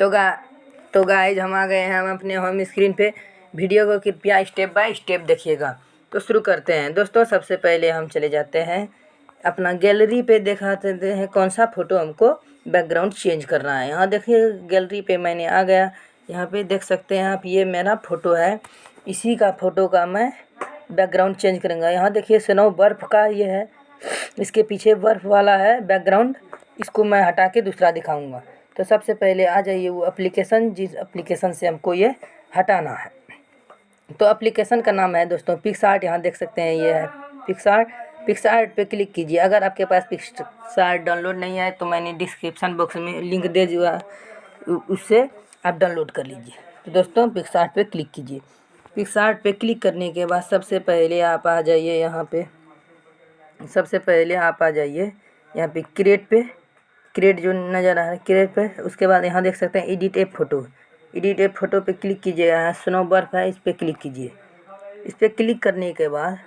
तो गा तो गाइज़ हम आ गए हैं, हम अपने होम स्क्रीन पे। वीडियो को कृपया स्टेप बाय स्टेप देखिएगा। तो शुरू करते हैं। दोस्तों, सबसे पहले हम चले जाते हैं। अपना गैलरी पे दिखाते हैं कौन सा फ़ोटो हमको बैकग्राउंड चेंज करना है। यहाँ देखिए गैलरी पे मैंने आ गया। यहाँ पे देख सकते हैं आप, ये मेरा फ़ोटो है। इसी का फ़ोटो का मैं बैकग्राउंड चेंज करूँगा। यहाँ देखिए, स्नो, बर्फ़ का ये है। इसके पीछे बर्फ़ वाला है बैकग्राउंड इसको मैं हटा के दूसरा दिखाऊँगा। तो सबसे पहले आ जाइए वो एप्लीकेशन जिस एप्लीकेशन से हमको ये हटाना है। तो एप्लीकेशन का नाम है दोस्तों पिक्स आर्ट यहाँ देख सकते हैं ये है पिक्स आर्ट पिक्स आर्ट पे क्लिक कीजिए। अगर आपके पास पिक्स आर्ट डाउनलोड नहीं है तो मैंने डिस्क्रिप्शन बॉक्स में लिंक दे दिया। उससे आप डाउनलोड कर लीजिए। तो दोस्तों पिक्स आर्ट पे क्लिक कीजिए। पिक्स आर्ट पे क्लिक करने के बाद सबसे पहले आप आ जाइए यहाँ पे। सबसे पहले आप आ जाइए यहाँ पे क्रिएट पे। क्रिएट जो नज़र आ रहा है, क्रिएट पे, उसके बाद यहाँ देख सकते हैं edit a photo edit a photo पे क्लिक कीजिएगा, यहाँ स्नो बर्फ़ है, इस पर क्लिक कीजिए। इस पर क्लिक करने के बाद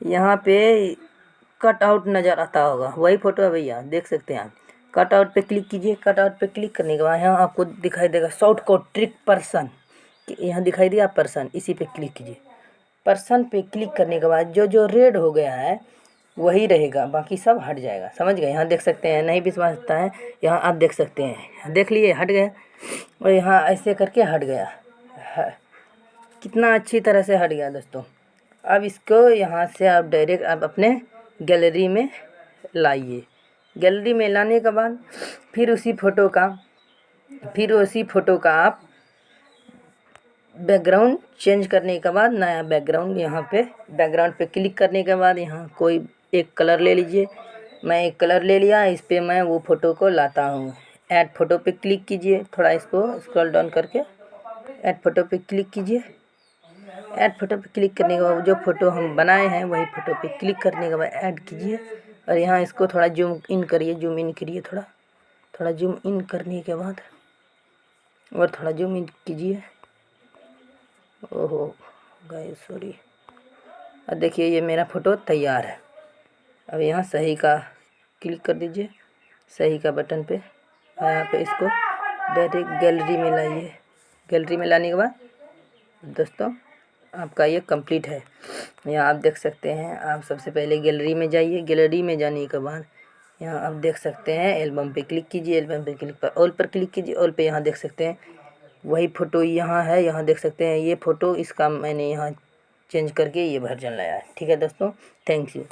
यहाँ पे कट आउट नज़र आता होगा। वही फ़ोटो है भैया, देख सकते हैं आप। कट आउट पे क्लिक कीजिए। कट आउट पे क्लिक करने के बाद यहाँ आपको दिखाई देगा शॉर्ट कोट ट्रिक पर्सन यहाँ दिखाई दिया पर्सन इसी पे क्लिक कीजिए। पर्सन पे क्लिक करने के बाद जो जो रेड हो गया है वही रहेगा, बाकी सब हट जाएगा। समझ गए? यहाँ देख सकते हैं, नहीं विश्वास होता है, यहाँ आप देख सकते हैं। देख लिए, हट गए, और यहाँ ऐसे करके हट गया। कितना अच्छी तरह से हट गया दोस्तों। अब इसको यहाँ से आप डायरेक्ट आप अपने गैलरी में लाइए। गैलरी में लाने के बाद फिर उसी फ़ोटो का, फिर उसी फ़ोटो का आप बैकग्राउंड चेंज करने के बाद, नया बैकग्राउंड यहाँ पे बैकग्राउंड पे क्लिक करने के बाद यहाँ कोई एक कलर ले लीजिए। मैं एक कलर ले लिया, इस पर मैं वो फ़ोटो को लाता हूँ। ऐड फ़ोटो पे क्लिक कीजिए, थोड़ा इसको स्क्रॉल डाउन करके। ऐड फ़ोटो पे क्लिक कीजिए। ऐड फ़ोटो पे क्लिक करने के बाद जो फ़ोटो हम बनाए हैं, वही फ़ोटो पे क्लिक करने के बाद ऐड कीजिए। और यहाँ इसको थोड़ा जूम इन करिए जूम इन करिए थोड़ा। थोड़ा जूम इन करने के बाद और थोड़ा जूम इन कीजिए। ओहो गाय सॉरी और देखिए, ये मेरा फ़ोटो तैयार है। अब यहाँ सही का क्लिक कर दीजिए। सही का बटन पे। और यहाँ पे इसको डायरेक्ट गैलरी में लाइए। गैलरी में लाने के बाद दोस्तों, आपका ये कंप्लीट है। यहाँ आप देख सकते हैं, आप सबसे पहले गैलरी में जाइए। गैलरी में जाने के बाद यहाँ आप देख सकते हैं, एल्बम पे क्लिक कीजिए। एल्बम पे क्लिक पर ऑल पर क्लिक कीजिए। ऑल पे यहाँ देख सकते हैं, वही फ़ोटो यहाँ है। यहाँ देख सकते हैं, ये फ़ोटो इसका मैंने यहाँ चेंज करके ये वर्जन लाया है। ठीक है दोस्तों, थैंक यू।